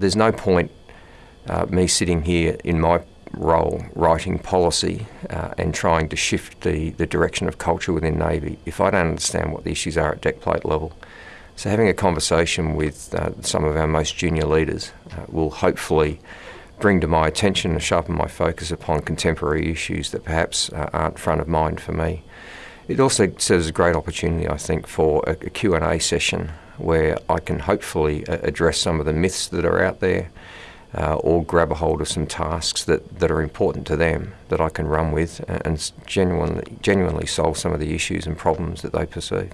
There's no point uh, me sitting here in my role writing policy uh, and trying to shift the, the direction of culture within Navy if I don't understand what the issues are at deck plate level. So having a conversation with uh, some of our most junior leaders uh, will hopefully bring to my attention and sharpen my focus upon contemporary issues that perhaps uh, aren't front of mind for me. It also serves a great opportunity, I think, for a, a Q&A session where I can hopefully uh, address some of the myths that are out there uh, or grab a hold of some tasks that, that are important to them that I can run with and, and genuinely, genuinely solve some of the issues and problems that they perceive.